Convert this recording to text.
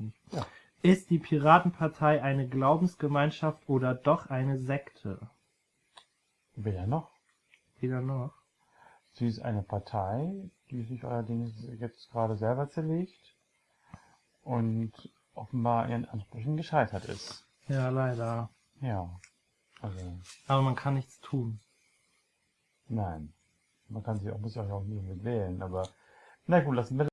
nicht. Ja. Ist die Piratenpartei eine Glaubensgemeinschaft oder doch eine Sekte? Wer noch? Weder noch. Sie ist eine Partei, die sich allerdings jetzt gerade selber zerlegt und offenbar ihren Ansprüchen gescheitert ist. Ja, leider. Ja. Also, Aber man kann nichts tun. nein. Man kann sich auch, muss sich auch nicht mit wählen, aber na gut, lassen wir